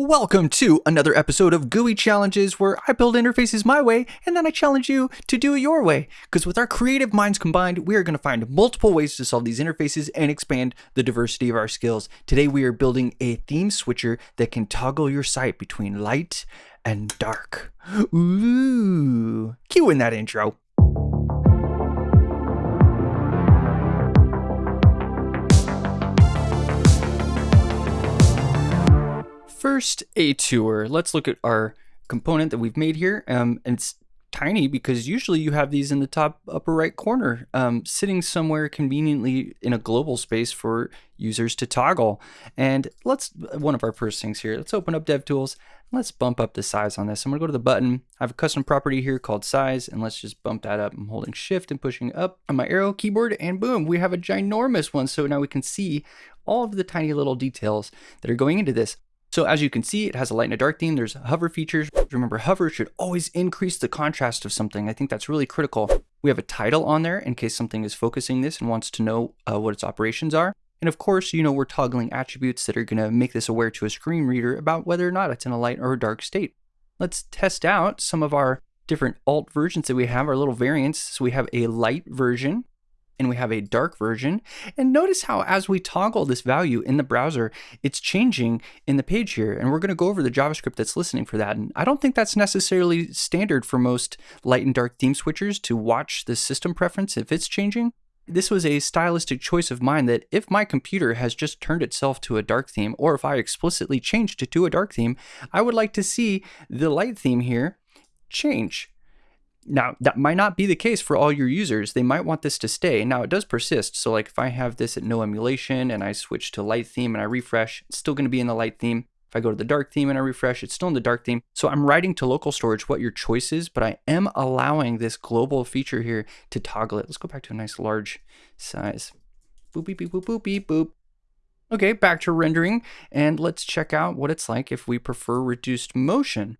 Welcome to another episode of GUI Challenges where I build interfaces my way and then I challenge you to do it your way. Because with our creative minds combined, we are going to find multiple ways to solve these interfaces and expand the diversity of our skills. Today we are building a theme switcher that can toggle your site between light and dark. Ooh, cue in that intro. First, a tour. Let's look at our component that we've made here. Um, and it's tiny because usually you have these in the top upper right corner, um, sitting somewhere conveniently in a global space for users to toggle. And let's, one of our first things here, let's open up DevTools. Let's bump up the size on this. I'm gonna go to the button. I have a custom property here called size, and let's just bump that up. I'm holding shift and pushing up on my arrow keyboard, and boom, we have a ginormous one. So now we can see all of the tiny little details that are going into this. So as you can see, it has a light and a dark theme. There's hover features. Remember, hover should always increase the contrast of something. I think that's really critical. We have a title on there in case something is focusing this and wants to know uh, what its operations are. And of course, you know, we're toggling attributes that are going to make this aware to a screen reader about whether or not it's in a light or a dark state. Let's test out some of our different alt versions that we have, our little variants. So we have a light version and we have a dark version. And notice how as we toggle this value in the browser, it's changing in the page here. And we're going to go over the JavaScript that's listening for that. And I don't think that's necessarily standard for most light and dark theme switchers to watch the system preference if it's changing. This was a stylistic choice of mine that if my computer has just turned itself to a dark theme, or if I explicitly changed it to a dark theme, I would like to see the light theme here change. Now, that might not be the case for all your users. They might want this to stay. Now, it does persist. So like if I have this at no emulation and I switch to light theme and I refresh, it's still going to be in the light theme. If I go to the dark theme and I refresh, it's still in the dark theme. So I'm writing to local storage what your choice is, but I am allowing this global feature here to toggle it. Let's go back to a nice large size. Boop, beep, beep, boop, boop, beep, boop. Okay, back to rendering, and let's check out what it's like if we prefer reduced motion.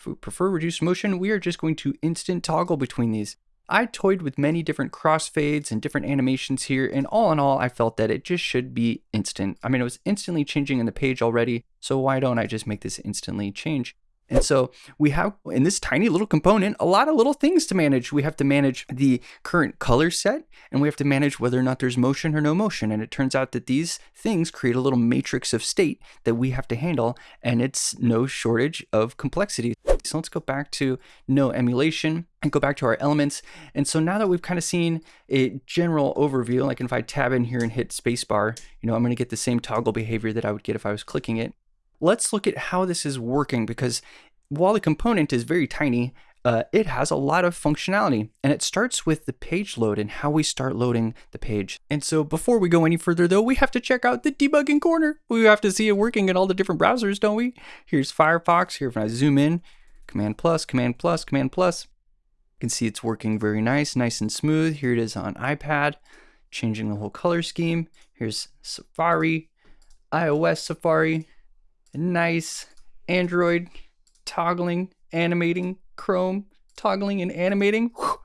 If we prefer reduced motion, we are just going to instant toggle between these. I toyed with many different crossfades and different animations here, and all in all, I felt that it just should be instant. I mean, it was instantly changing in the page already, so why don't I just make this instantly change? And so we have in this tiny little component a lot of little things to manage. We have to manage the current color set and we have to manage whether or not there's motion or no motion. And it turns out that these things create a little matrix of state that we have to handle and it's no shortage of complexity. So let's go back to no emulation and go back to our elements. And so now that we've kind of seen a general overview, like if I tab in here and hit spacebar, you know, I'm going to get the same toggle behavior that I would get if I was clicking it let's look at how this is working because while the component is very tiny, uh, it has a lot of functionality and it starts with the page load and how we start loading the page. And so before we go any further though, we have to check out the debugging corner. We have to see it working in all the different browsers, don't we? Here's Firefox. Here, if I zoom in, Command plus, Command plus, Command plus. You can see it's working very nice, nice and smooth. Here it is on iPad, changing the whole color scheme. Here's Safari, iOS Safari, nice Android toggling, animating, Chrome, toggling and animating. Whew,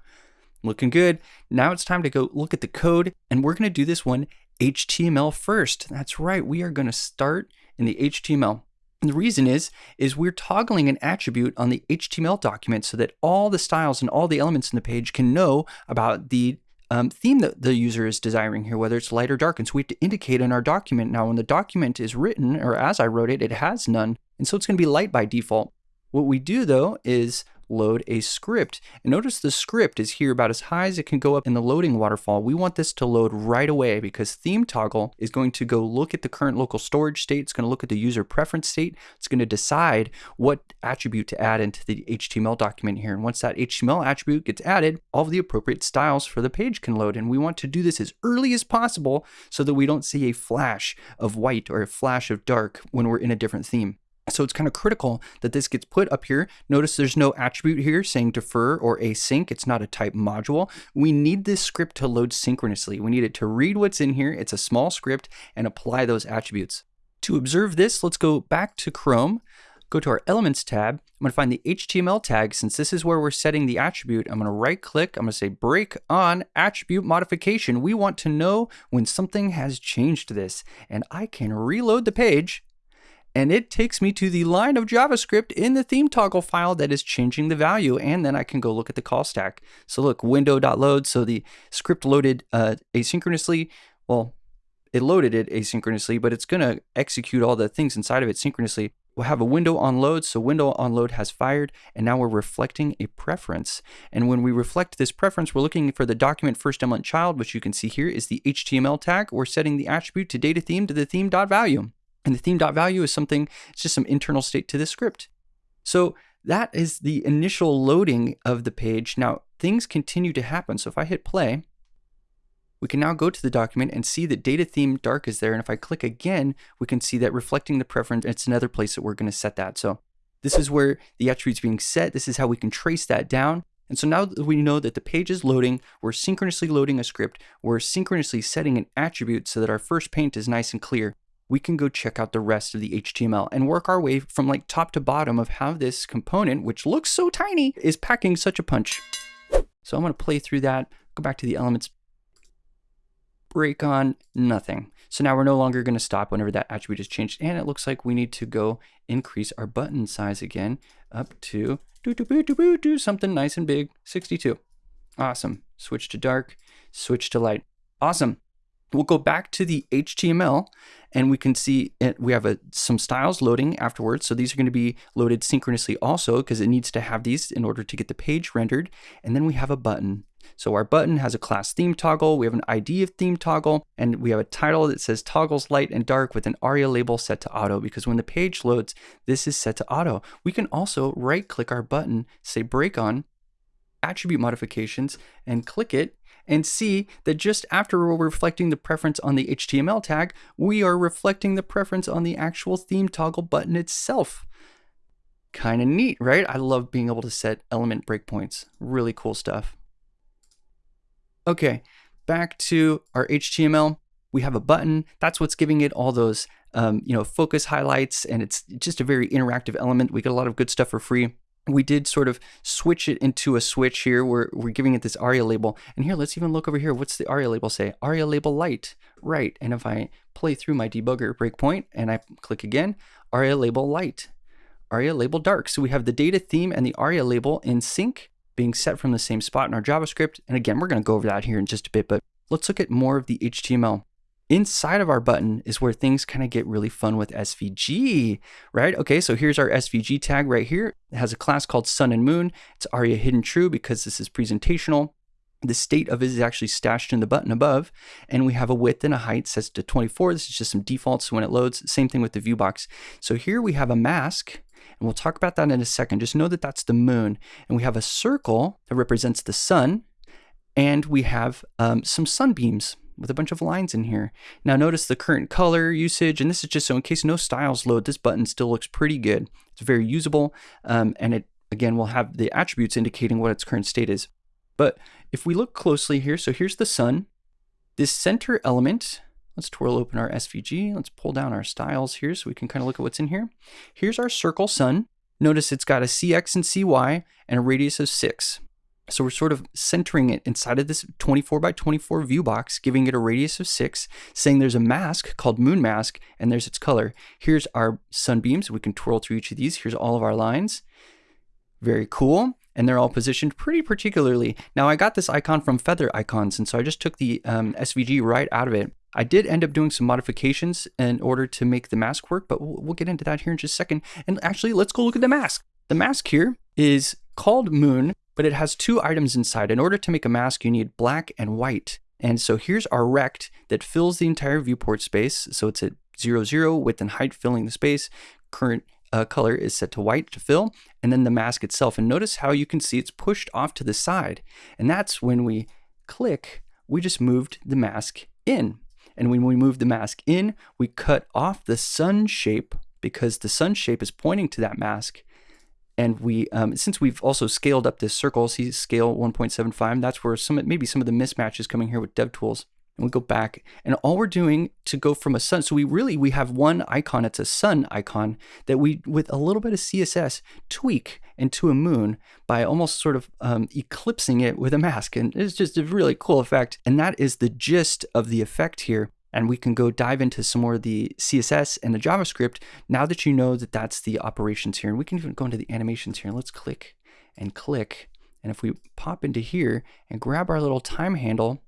looking good. Now it's time to go look at the code and we're going to do this one HTML first. That's right. We are going to start in the HTML. And the reason is, is we're toggling an attribute on the HTML document so that all the styles and all the elements in the page can know about the um, theme that the user is desiring here, whether it's light or dark. And so we have to indicate in our document. Now, when the document is written, or as I wrote it, it has none. And so it's going to be light by default. What we do though is load a script. And notice the script is here about as high as it can go up in the loading waterfall. We want this to load right away because theme toggle is going to go look at the current local storage state. It's going to look at the user preference state. It's going to decide what attribute to add into the HTML document here. And once that HTML attribute gets added, all of the appropriate styles for the page can load. And we want to do this as early as possible so that we don't see a flash of white or a flash of dark when we're in a different theme. So it's kind of critical that this gets put up here. Notice there's no attribute here saying defer or async. It's not a type module. We need this script to load synchronously. We need it to read what's in here. It's a small script and apply those attributes. To observe this, let's go back to Chrome, go to our Elements tab. I'm going to find the HTML tag. Since this is where we're setting the attribute, I'm going to right click. I'm going to say break on attribute modification. We want to know when something has changed this. And I can reload the page and it takes me to the line of JavaScript in the theme toggle file that is changing the value. And then I can go look at the call stack. So look, window.load. So the script loaded uh, asynchronously. Well, it loaded it asynchronously, but it's going to execute all the things inside of it synchronously. We'll have a window on load. So window on load has fired, and now we're reflecting a preference. And when we reflect this preference, we're looking for the document first element child, which you can see here is the HTML tag. We're setting the attribute to data theme to the theme.value. And the theme.value is something, it's just some internal state to the script. So that is the initial loading of the page. Now things continue to happen. So if I hit play, we can now go to the document and see that data theme dark is there. And if I click again, we can see that reflecting the preference, it's another place that we're going to set that. So this is where the attribute's being set. This is how we can trace that down. And so now that we know that the page is loading, we're synchronously loading a script, we're synchronously setting an attribute so that our first paint is nice and clear. We can go check out the rest of the HTML and work our way from like top to bottom of how this component, which looks so tiny, is packing such a punch. So I'm to play through that, go back to the elements break on, nothing. So now we're no longer to stop whenever that attribute is changed. And it looks like we need to go increase our button size again up to do, do, do, do, do, something nice and big, 62. Awesome. Switch to dark, switch to light. Awesome. We'll go back to the HTML and we can see it, we have a, some styles loading afterwards. So these are going to be loaded synchronously also because it needs to have these in order to get the page rendered. And then we have a button. So our button has a class theme toggle, we have an ID of theme toggle, and we have a title that says toggles light and dark with an ARIA label set to auto because when the page loads, this is set to auto. We can also right click our button, say break on, attribute modifications, and click it and see that just after we're reflecting the preference on the HTML tag, we are reflecting the preference on the actual theme toggle button itself. Kind of neat, right? I love being able to set element breakpoints. Really cool stuff. Okay, back to our HTML. We have a button. That's what's giving it all those, um, you know, focus highlights, and it's just a very interactive element. We get a lot of good stuff for free. We did sort of switch it into a switch here. We're, we're giving it this ARIA label. And here, let's even look over here. What's the ARIA label say? ARIA label light, right. And if I play through my debugger breakpoint and I click again, ARIA label light, ARIA label dark. So we have the data theme and the ARIA label in sync being set from the same spot in our JavaScript. And again, we're going to go over that here in just a bit, but let's look at more of the HTML. Inside of our button is where things kind of get really fun with SVG, right? Okay, so here's our SVG tag right here. It has a class called sun and moon. It's aria hidden true because this is presentational. The state of it is actually stashed in the button above, and we have a width and a height set to 24. This is just some defaults when it loads. Same thing with the view box. So here we have a mask and we'll talk about that in a second. Just know that that's the moon. And we have a circle that represents the sun. And we have um, some sunbeams with a bunch of lines in here. Now notice the current color usage, and this is just so in case no styles load, this button still looks pretty good. It's very usable, um, and it again will have the attributes indicating what its current state is. But if we look closely here, so here's the sun. This center element Let's twirl open our SVG. Let's pull down our styles here so we can kind of look at what's in here. Here's our circle sun. Notice it's got a CX and CY and a radius of 6. So we're sort of centering it inside of this 24 by 24 view box, giving it a radius of 6, saying there's a mask called moon mask, and there's its color. Here's our sunbeams. We can twirl through each of these. Here's all of our lines. Very cool and they're all positioned pretty particularly. Now I got this icon from Feather Icons, and so I just took the um, SVG right out of it. I did end up doing some modifications in order to make the mask work, but we'll, we'll get into that here in just a second. And actually, let's go look at the mask. The mask here is called Moon, but it has two items inside. In order to make a mask, you need black and white. And so here's our rect that fills the entire viewport space. So it's at zero, zero, width and height filling the space. Current uh, color is set to white to fill, and then the mask itself. And notice how you can see it's pushed off to the side. And that's when we click, we just moved the mask in. And when we move the mask in, we cut off the sun shape because the sun shape is pointing to that mask. And we, um, since we've also scaled up this circle, see scale 1.75, that's where some maybe some of the mismatch is coming here with DevTools and we go back and all we're doing to go from a sun so we really we have one icon it's a sun icon that we with a little bit of css tweak into a moon by almost sort of um, eclipsing it with a mask. And it's just a really cool effect. And that is the gist of the effect here and we can go dive into some more of the CSS and the JavaScript now that you know that that's the operations here. And we can even go into the animations here. Let's click and click. And if we pop into here and grab our little time handle,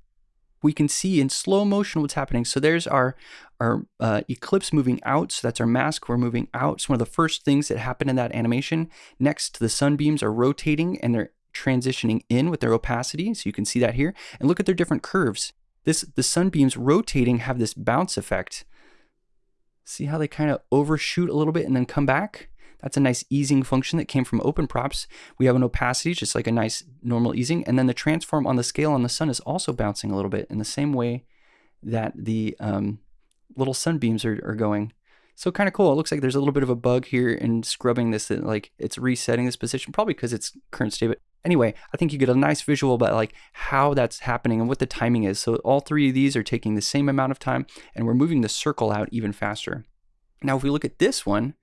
we can see in slow motion what's happening. So there's our, our uh, eclipse moving out. So that's our mask. We're moving out. It's one of the first things that happen in that animation. Next, the sunbeams are rotating and they're transitioning in with their opacity. So you can see that here. And look at their different curves. This The sunbeams rotating have this bounce effect. See how they kind of overshoot a little bit and then come back? That's a nice easing function that came from open props. We have an opacity, just like a nice normal easing. And then the transform on the scale on the sun is also bouncing a little bit in the same way that the um, little sunbeams are, are going. So kind of cool. It looks like there's a little bit of a bug here in scrubbing this, that like it's resetting this position, probably because it's current state. But anyway, I think you get a nice visual about like how that's happening and what the timing is. So all three of these are taking the same amount of time and we're moving the circle out even faster. Now, if we look at this one,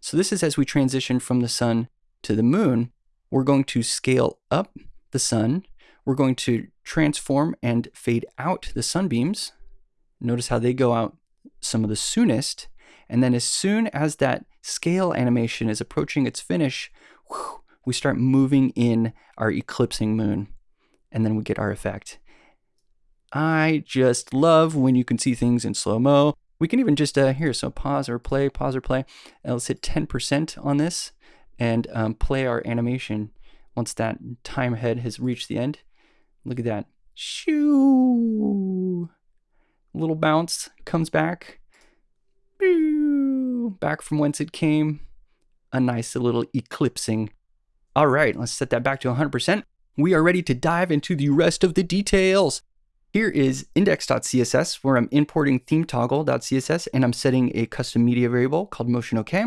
so this is as we transition from the sun to the moon, we're going to scale up the sun. We're going to transform and fade out the sunbeams. Notice how they go out some of the soonest. And then as soon as that scale animation is approaching its finish, whew, we start moving in our eclipsing moon. And then we get our effect. I just love when you can see things in slow-mo. We can even just, uh, here, so pause or play, pause or play. Uh, let's hit 10% on this and um, play our animation once that time head has reached the end. Look at that. Shoo! Little bounce comes back. Back from whence it came. A nice little eclipsing. All right, let's set that back to 100%. We are ready to dive into the rest of the details. Here is index.css where I'm importing themetoggle.css and I'm setting a custom media variable called motion OK.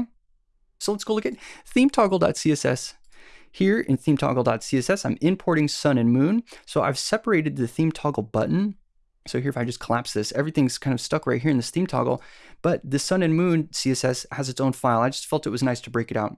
So let's go look at themetoggle.css. Here in themetoggle.css, I'm importing sun and moon. So I've separated the theme toggle button. So here, if I just collapse this, everything's kind of stuck right here in this theme toggle, but the sun and moon CSS has its own file. I just felt it was nice to break it out.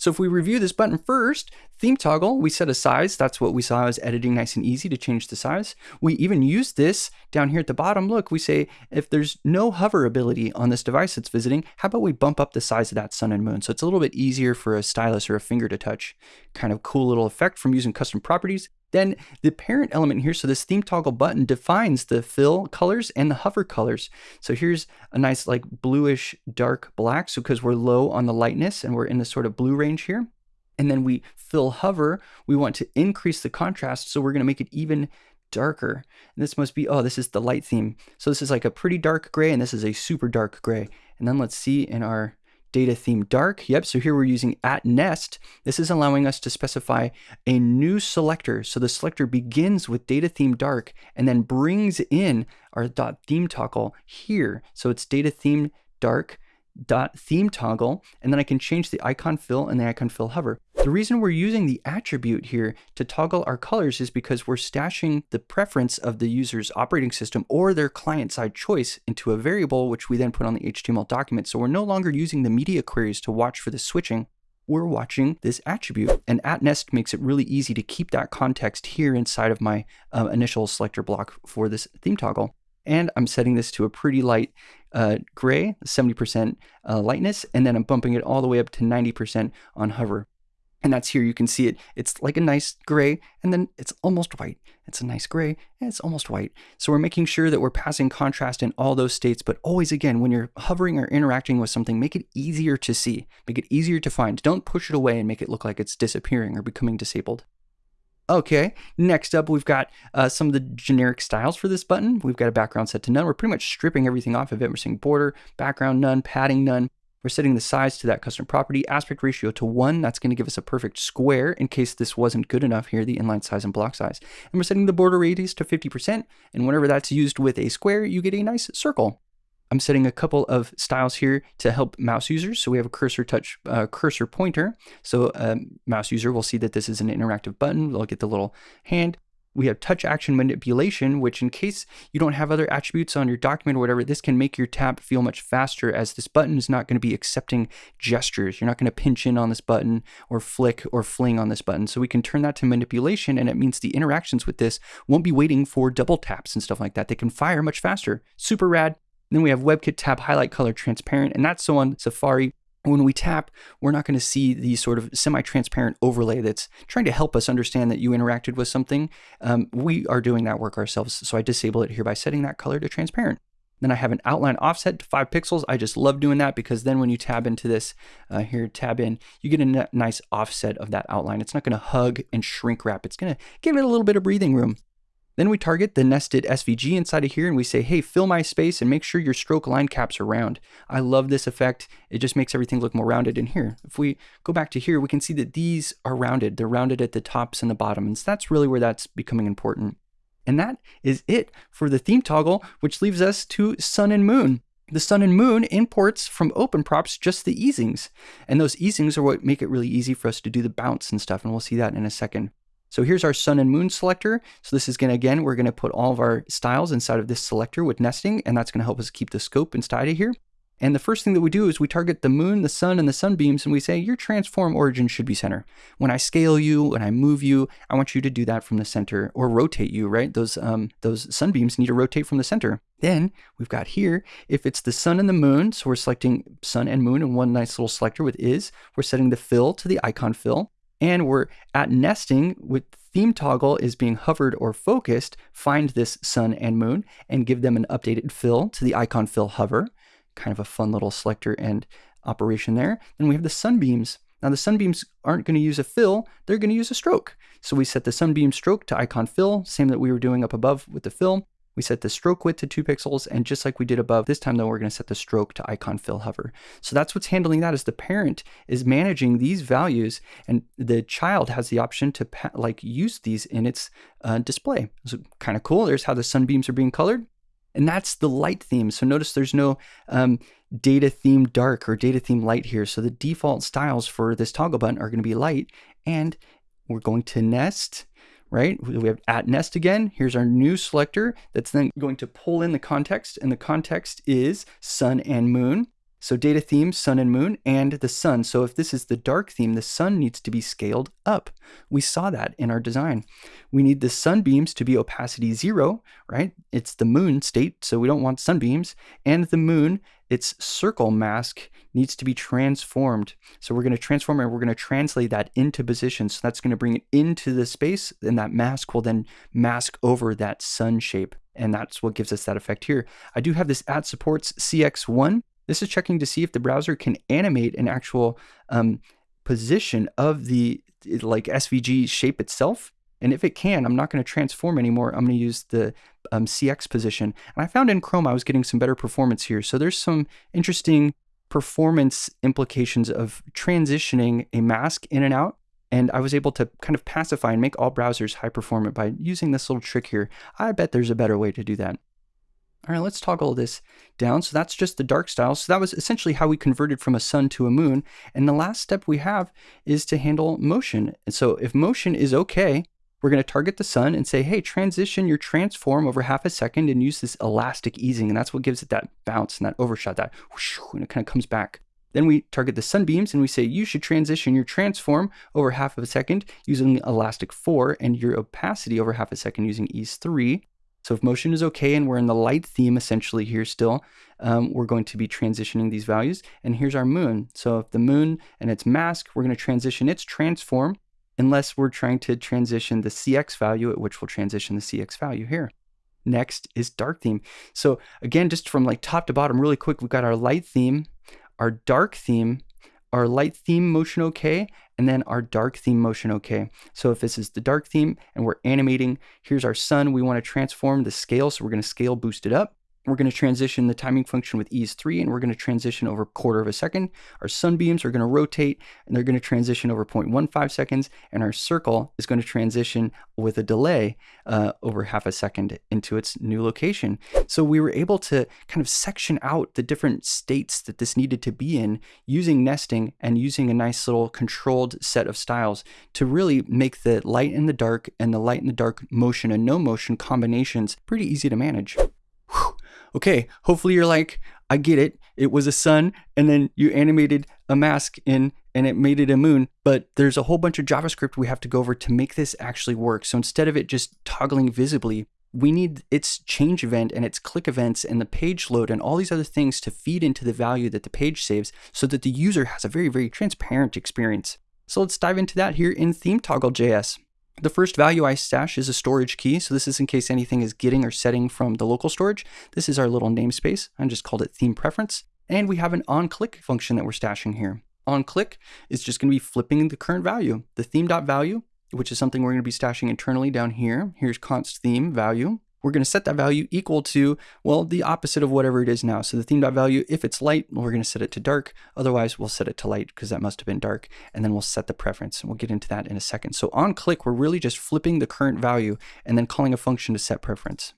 So if we review this button first, theme toggle, we set a size. That's what we saw as editing nice and easy to change the size. We even use this down here at the bottom. Look, we say if there's no hover ability on this device that's visiting, how about we bump up the size of that sun and moon? So it's a little bit easier for a stylus or a finger to touch. Kind of cool little effect from using custom properties. Then the parent element here, so this theme toggle button defines the fill colors and the hover colors. So here's a nice like bluish dark black. So because we're low on the lightness and we're in the sort of blue range here. And then we fill hover, we want to increase the contrast. So we're going to make it even darker. And this must be, oh, this is the light theme. So this is like a pretty dark gray and this is a super dark gray. And then let's see in our data theme dark. Yep, so here we're using at nest. This is allowing us to specify a new selector. So the selector begins with data theme dark and then brings in our dot theme toggle here. So it's data theme dark dot theme toggle, and then I can change the icon fill and the icon fill hover. The reason we're using the attribute here to toggle our colors is because we're stashing the preference of the user's operating system or their client-side choice into a variable, which we then put on the HTML document. So we're no longer using the media queries to watch for the switching. We're watching this attribute. And at nest makes it really easy to keep that context here inside of my uh, initial selector block for this theme toggle. And I'm setting this to a pretty light uh, gray, 70% uh, lightness, and then I'm bumping it all the way up to 90% on hover. And that's here, you can see it. It's like a nice gray, and then it's almost white. It's a nice gray, and it's almost white. So we're making sure that we're passing contrast in all those states, but always again, when you're hovering or interacting with something, make it easier to see, make it easier to find. Don't push it away and make it look like it's disappearing or becoming disabled. Okay, next up we've got uh, some of the generic styles for this button. We've got a background set to none. We're pretty much stripping everything off of it. We're saying border, background none, padding none. We're setting the size to that custom property, aspect ratio to one. That's going to give us a perfect square in case this wasn't good enough here, the inline size and block size. And we're setting the border radius to 50%. And whenever that's used with a square, you get a nice circle. I'm setting a couple of styles here to help mouse users. So we have a cursor touch, uh, cursor pointer. So a um, mouse user will see that this is an interactive button. They'll get the little hand. We have touch action manipulation, which in case you don't have other attributes on your document or whatever, this can make your tab feel much faster as this button is not going to be accepting gestures. You're not going to pinch in on this button or flick or fling on this button. So we can turn that to manipulation and it means the interactions with this won't be waiting for double taps and stuff like that. They can fire much faster. Super rad. Then we have WebKit tap highlight color transparent, and that's so on Safari. When we tap, we're not going to see the sort of semi-transparent overlay that's trying to help us understand that you interacted with something. Um, we are doing that work ourselves, so I disable it here by setting that color to transparent. Then I have an outline offset to five pixels. I just love doing that because then when you tab into this uh, here, tab in, you get a nice offset of that outline. It's not going to hug and shrink wrap. It's going to give it a little bit of breathing room. Then we target the nested SVG inside of here and we say, hey, fill my space and make sure your stroke line caps are round. I love this effect. It just makes everything look more rounded in here. If we go back to here, we can see that these are rounded. They're rounded at the tops and the bottoms. That's really where that's becoming important. And that is it for the theme toggle, which leaves us to sun and moon. The sun and moon imports from OpenProps just the easings. And those easings are what make it really easy for us to do the bounce and stuff. And we'll see that in a second. So here's our sun and moon selector. So this is gonna, again, we're gonna put all of our styles inside of this selector with nesting, and that's gonna help us keep the scope inside of here. And the first thing that we do is we target the moon, the sun, and the sunbeams, and we say your transform origin should be center. When I scale you, when I move you, I want you to do that from the center or rotate you, right? Those, um, those sunbeams need to rotate from the center. Then we've got here, if it's the sun and the moon, so we're selecting sun and moon in one nice little selector with is, we're setting the fill to the icon fill. And we're at nesting with theme toggle is being hovered or focused, find this sun and moon and give them an updated fill to the icon fill hover kind of a fun little selector and operation there. Then we have the sunbeams. Now the sunbeams aren't going to use a fill, they're going to use a stroke. So we set the sunbeam stroke to icon fill, same that we were doing up above with the fill. We set the stroke width to two pixels, and just like we did above, this time though, we're gonna set the stroke to icon fill hover. So that's what's handling that is the parent is managing these values, and the child has the option to like use these in its uh, display. So kind of cool. There's how the sunbeams are being colored. And that's the light theme. So notice there's no um, data theme dark or data theme light here. So the default styles for this toggle button are going to be light. And we're going to nest, right? We have at nest again. Here's our new selector that's then going to pull in the context. And the context is sun and moon. So data theme, sun and moon, and the sun. So if this is the dark theme, the sun needs to be scaled up. We saw that in our design. We need the sunbeams to be opacity zero, right? It's the moon state, so we don't want sunbeams. And the moon, its circle mask needs to be transformed. So we're going to transform and we're going to translate that into position. So that's going to bring it into the space, and that mask will then mask over that sun shape. And that's what gives us that effect here. I do have this at supports CX1. This is checking to see if the browser can animate an actual um, position of the like SVG shape itself. And if it can, I'm not going to transform anymore. I'm going to use the um, CX position. And I found in Chrome I was getting some better performance here. So there's some interesting performance implications of transitioning a mask in and out. And I was able to kind of pacify and make all browsers high performant by using this little trick here. I bet there's a better way to do that. All right, let's toggle this down. So that's just the dark style. So that was essentially how we converted from a sun to a moon. And the last step we have is to handle motion. And so if motion is okay, we're going to target the sun and say, hey, transition your transform over half a second and use this elastic easing. And that's what gives it that bounce and that overshot, that whoosh, and it kind of comes back. Then we target the sunbeams and we say you should transition your transform over half of a second using elastic 4 and your opacity over half a second using ease 3. So if motion is okay and we're in the light theme essentially here still, um, we're going to be transitioning these values. And here's our moon. So if the moon and its mask, we're going to transition its transform unless we're trying to transition the CX value at which we'll transition the CX value here. Next is dark theme. So again, just from like top to bottom really quick, we've got our light theme, our dark theme, our light theme motion okay, and then our dark theme motion okay. So if this is the dark theme and we're animating, here's our sun, we want to transform the scale, so we're going to scale boost it up. We're going to transition the timing function with ease 3, and we're going to transition over a quarter of a second. Our sunbeams are going to rotate, and they're going to transition over 0.15 seconds, and our circle is going to transition with a delay uh, over half a second into its new location. So we were able to kind of section out the different states that this needed to be in using nesting and using a nice little controlled set of styles to really make the light and the dark and the light and the dark motion and no motion combinations pretty easy to manage okay, hopefully you're like, I get it. It was a sun, and then you animated a mask in and it made it a moon. But there's a whole bunch of JavaScript we have to go over to make this actually work. So instead of it just toggling visibly, we need its change event and its click events and the page load and all these other things to feed into the value that the page saves so that the user has a very, very transparent experience. So let's dive into that here in theme toggle.js. The first value I stash is a storage key. So this is in case anything is getting or setting from the local storage. This is our little namespace. I just called it theme preference. And we have an on click function that we're stashing here. On click is just going to be flipping the current value. The theme.value which is something we're going to be stashing internally down here. Here's const theme value. We're going to set that value equal to, well, the opposite of whatever it is now. So the theme.value, if it's light, we're going to set it to dark. Otherwise, we'll set it to light because that must have been dark. And then we'll set the preference. And we'll get into that in a second. So on click, we're really just flipping the current value and then calling a function to set preference.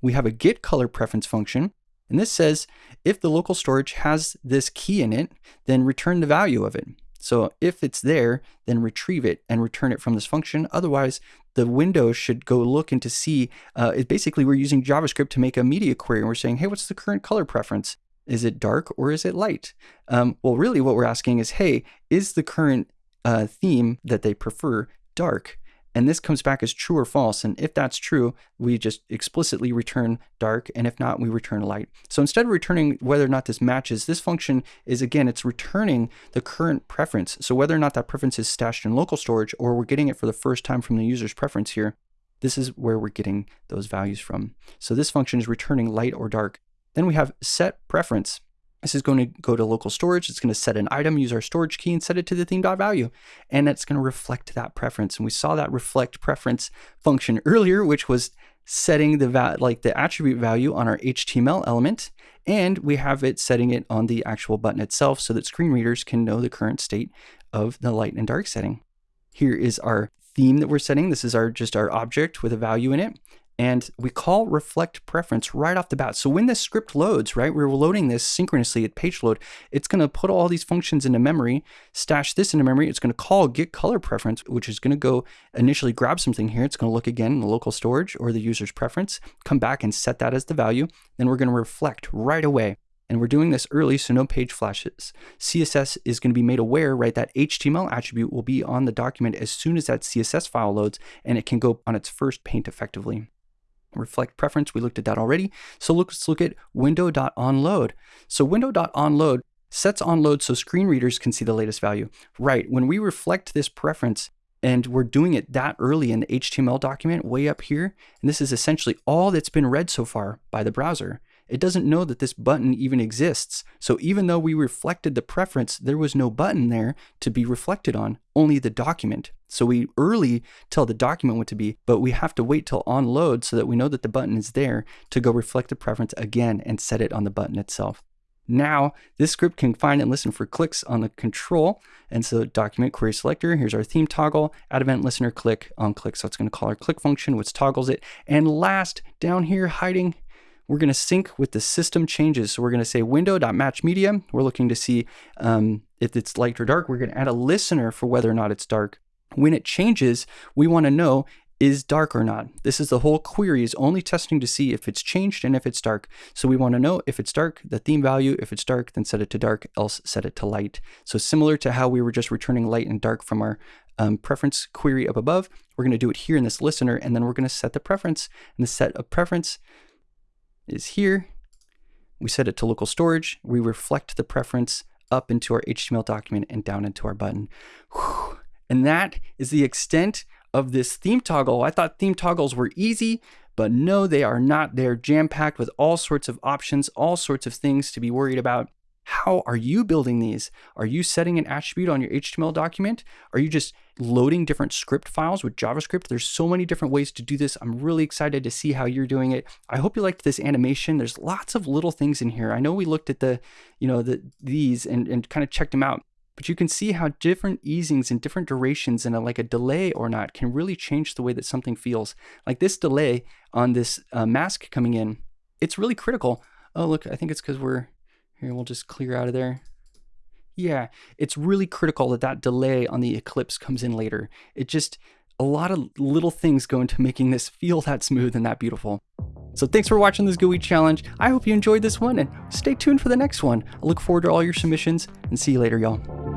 We have a get color preference function. And this says, if the local storage has this key in it, then return the value of it. So if it's there, then retrieve it and return it from this function. Otherwise, the window should go look and to see, uh, it basically we're using JavaScript to make a media query and we're saying, hey, what's the current color preference? Is it dark or is it light? Um, well, really what we're asking is, hey, is the current uh, theme that they prefer dark? And this comes back as true or false. And if that's true, we just explicitly return dark. And if not, we return light. So instead of returning whether or not this matches, this function is again, it's returning the current preference. So whether or not that preference is stashed in local storage or we're getting it for the first time from the user's preference here, this is where we're getting those values from. So this function is returning light or dark. Then we have set preference. This is going to go to local storage. It's going to set an item, use our storage key and set it to the theme.value. And it's going to reflect that preference. And we saw that reflect preference function earlier, which was setting the like the attribute value on our HTML element. And we have it setting it on the actual button itself so that screen readers can know the current state of the light and dark setting. Here is our theme that we're setting. This is our just our object with a value in it and we call reflect preference right off the bat. So when this script loads, right, we're loading this synchronously at page load, it's going to put all these functions into memory, stash this into memory. It's going to call get color preference, which is going to go initially grab something here. It's going to look again in the local storage or the user's preference, come back and set that as the value. Then we're going to reflect right away. And we're doing this early, so no page flashes. CSS is going to be made aware, right, that HTML attribute will be on the document as soon as that CSS file loads, and it can go on its first paint effectively reflect preference, we looked at that already. So let's look at window.onload. So window.onload sets onload so screen readers can see the latest value. Right, when we reflect this preference, and we're doing it that early in the HTML document way up here, and this is essentially all that's been read so far by the browser. It doesn't know that this button even exists. So even though we reflected the preference, there was no button there to be reflected on, only the document. So we early tell the document what to be, but we have to wait till on load so that we know that the button is there to go reflect the preference again and set it on the button itself. Now, this script can find and listen for clicks on the control. And so document query selector, here's our theme toggle, add event listener click on click. So it's going to call our click function, which toggles it. And last, down here hiding we're going to sync with the system changes. So we're going to say window.matchMedia. We're looking to see um, if it's light or dark. We're going to add a listener for whether or not it's dark. When it changes, we want to know is dark or not. This is the whole query is only testing to see if it's changed and if it's dark. So we want to know if it's dark, the theme value, if it's dark, then set it to dark, else set it to light. So similar to how we were just returning light and dark from our um, preference query up above, we're going to do it here in this listener, and then we're going to set the preference. And the set of preference is here. We set it to local storage. We reflect the preference up into our HTML document and down into our button. Whew. And that is the extent of this theme toggle. I thought theme toggles were easy, but no, they are not. They're jam packed with all sorts of options, all sorts of things to be worried about. How are you building these? Are you setting an attribute on your HTML document? Are you just loading different script files with JavaScript? There's so many different ways to do this. I'm really excited to see how you're doing it. I hope you liked this animation. There's lots of little things in here. I know we looked at the, you know, the these and, and kind of checked them out, but you can see how different easings and different durations and a, like a delay or not can really change the way that something feels. Like this delay on this uh, mask coming in, it's really critical. Oh, look, I think it's because we're here, we'll just clear out of there. Yeah, it's really critical that that delay on the eclipse comes in later. It just, a lot of little things go into making this feel that smooth and that beautiful. So thanks for watching this GUI challenge. I hope you enjoyed this one and stay tuned for the next one. I look forward to all your submissions and see you later, y'all.